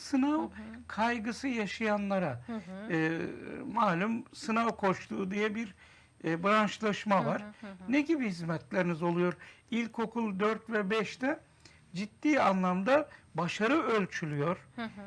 sınav kaygısı yaşayanlara e, malum sınav koştuğu diye bir e, branşlaşma var. Ne gibi hizmetleriniz oluyor? İlkokul 4 ve 5'te ciddi anlamda başarı ölçülüyor.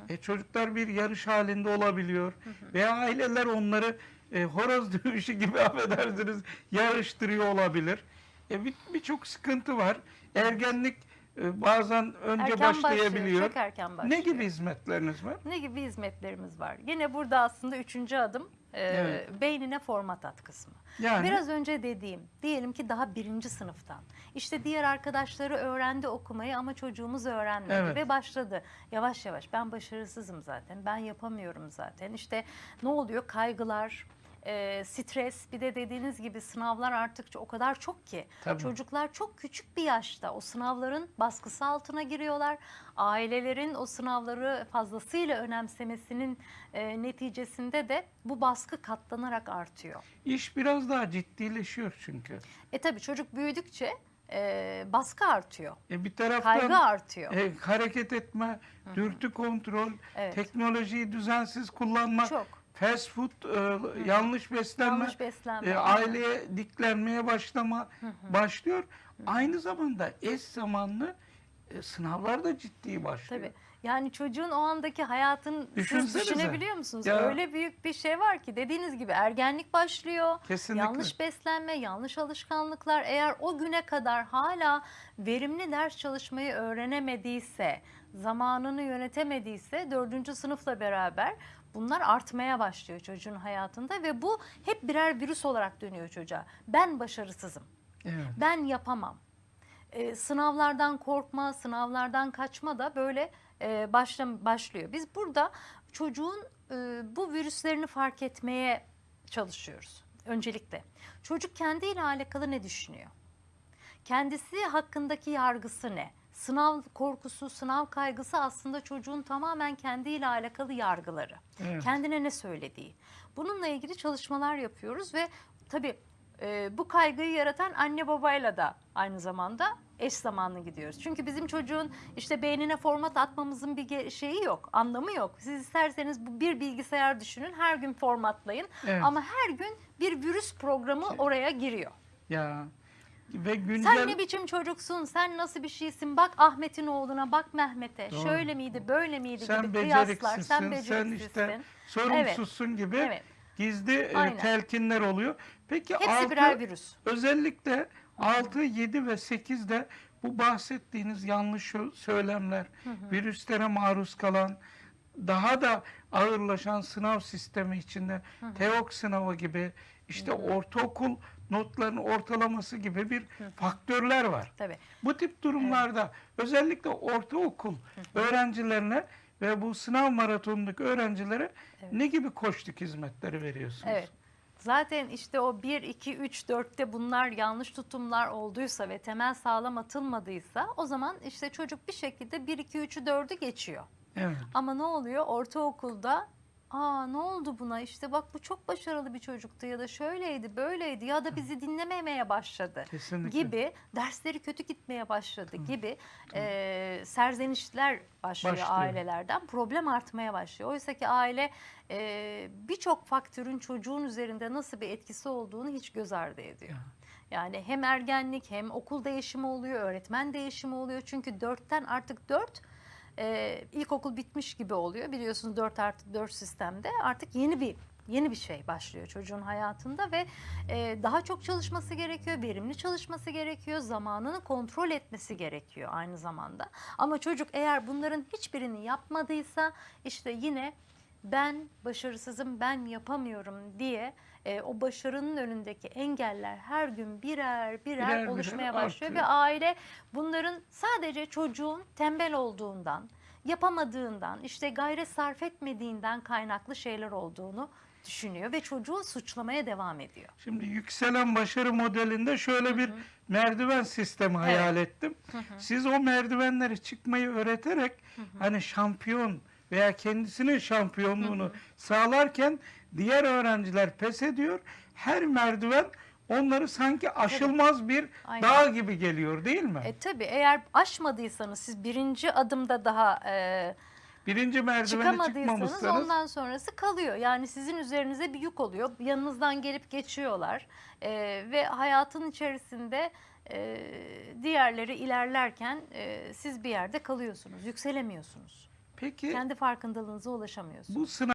E, çocuklar bir yarış halinde olabiliyor. Veya aileler onları e, horoz dövüşü gibi affedersiniz yarıştırıyor olabilir. E, bir- Birçok sıkıntı var. Ergenlik e, bazen önce Erken başlayabiliyor. başlıyor, çok erken başlıyor. Ne gibi hizmetleriniz var? Ne gibi hizmetlerimiz var? Yine burada aslında üçüncü adım e, Evet. beynine format at kısmı. Yani Biraz önce dediğim, diyelim ki daha birinci sınıftan. İşte diğer arkadaşları öğrendi okumayı ama çocuğumuz öğrenmedi Evet. ve başladı. Yavaş yavaş ben başarısızım zaten, ben yapamıyorum zaten. İşte ne oluyor? Kaygılar, e, stres, bir de dediğiniz gibi sınavlar artık o kadar çok ki. Tabii. Çocuklar çok küçük bir yaşta o sınavların baskısı altına giriyorlar. Ailelerin o sınavları fazlasıyla önemsemesinin e, neticesinde de bu baskı katlanarak artıyor. iş biraz daha ciddileşiyor çünkü. E tabii çocuk büyüdükçe e, baskı artıyor. E, bir taraftan Kaygı artıyor. e, hareket etme, dürtü kontrol, Evet. teknolojiyi düzensiz kullanma, Çok. Fast food, e, yanlış beslenme, Yanlış beslenme. e, aileye diklenmeye başlama başlıyor. Aynı zamanda eş zamanlı e, sınavlar da ciddi başlıyor. Tabii. Yani çocuğun o andaki hayatını siz Düşünsenize. düşünebiliyor musunuz? Ya. Öyle büyük bir şey var ki dediğiniz gibi ergenlik başlıyor. Kesinlikle. Yanlış beslenme, yanlış alışkanlıklar eğer o güne kadar hala verimli ders çalışmayı öğrenemediyse, zamanını yönetemediyse dördüncü sınıfla beraber bunlar artmaya başlıyor çocuğun hayatında ve bu hep birer virüs olarak dönüyor çocuğa. Ben başarısızım, Evet. ben yapamam. Ee, sınavlardan korkma, sınavlardan kaçma da böyle e, başla, başlıyor. Biz burada çocuğun e, bu virüslerini fark etmeye çalışıyoruz öncelikle. Çocuk kendiyle alakalı ne düşünüyor? Kendisi hakkındaki yargısı ne? Sınav korkusu, sınav kaygısı aslında çocuğun tamamen kendiyle alakalı yargıları. Evet. Kendine ne söylediği. Bununla ilgili çalışmalar yapıyoruz ve tabii e, bu kaygıyı yaratan anne babayla da aynı zamanda eş zamanlı gidiyoruz. Çünkü bizim çocuğun işte beynine format atmamızın bir şeyi yok, anlamı yok. Siz isterseniz bu bir bilgisayar düşünün, her gün formatlayın Evet. ama her gün bir virüs programı oraya giriyor. Ya ve güncel Sen ne biçim çocuksun, sen nasıl bir şeysin, bak Ahmet'in oğluna, bak Mehmet'e, Doğru. şöyle miydi, böyle miydi sen gibi kıyaslar, beceriksizsin, sen sen, beceriksizsin. işte sorumsuzsun gibi Evet. gizli e, telkinler oluyor. Peki Hepsi altı, birer virüs. özellikle 6, 7 ve 8'de bu bahsettiğiniz yanlış sö- söylemler, virüslere maruz kalan, daha da ağırlaşan sınav sistemi içinde TEOK sınavı gibi işte ortaokul notlarının ortalaması gibi bir faktörler var. Tabii. Bu tip durumlarda özellikle ortaokul öğrencilerine ve bu sınav maratonundaki öğrencilere ne gibi koçluk hizmetleri veriyorsunuz? Evet. Zaten işte o 1, 2, 3, 4'te bunlar yanlış tutumlar olduysa ve temel sağlam atılmadıysa o zaman işte çocuk bir şekilde 1, 2, 3'ü 4'ü geçiyor. Evet. Ama ne oluyor? Ortaokulda aa ne oldu buna işte bak bu çok başarılı bir çocuktu ya da şöyleydi böyleydi ya da bizi dinlememeye başladı Kesinlikle. gibi dersleri kötü gitmeye başladı gibi e, serzenişler başlıyor, Başlıyor. ailelerden problem artmaya başlıyor. Oysa ki aile e, birçok faktörün çocuğun üzerinde nasıl bir etkisi olduğunu hiç göz ardı ediyor. Yani hem ergenlik hem okul değişimi oluyor, öğretmen değişimi oluyor. Çünkü dörtten artık dört e, ilkokul bitmiş gibi oluyor. Biliyorsunuz 4 artı 4 sistemde artık yeni bir yeni bir şey başlıyor çocuğun hayatında ve e, daha çok çalışması gerekiyor, verimli çalışması gerekiyor, zamanını kontrol etmesi gerekiyor aynı zamanda. Ama çocuk eğer bunların hiçbirini yapmadıysa işte yine ben başarısızım, ben yapamıyorum diye e, o başarının önündeki engeller her gün birer birer, Birer birer oluşmaya başlıyor artıyor. ve aile bunların sadece çocuğun tembel olduğundan, yapamadığından, işte gayret sarf etmediğinden kaynaklı şeyler olduğunu düşünüyor ve çocuğu suçlamaya devam ediyor. Şimdi yükselen başarı modelinde şöyle bir merdiven sistemi hayal ettim. Siz o merdivenleri çıkmayı öğreterek hani şampiyon veya kendisinin şampiyonluğunu sağlarken diğer öğrenciler pes ediyor. Her merdiven onları sanki aşılmaz bir Aynen. dağ gibi geliyor değil mi? E tabii eğer aşmadıysanız siz birinci adımda daha e, Birinci merdivene çıkmamışsanız ondan sonrası kalıyor. Yani sizin üzerinize bir yük oluyor. Yanınızdan gelip geçiyorlar Ee, ve hayatın içerisinde e, diğerleri ilerlerken e, siz bir yerde kalıyorsunuz, yükselemiyorsunuz. Peki Kendi farkındalığınıza ulaşamıyorsunuz. bu sınav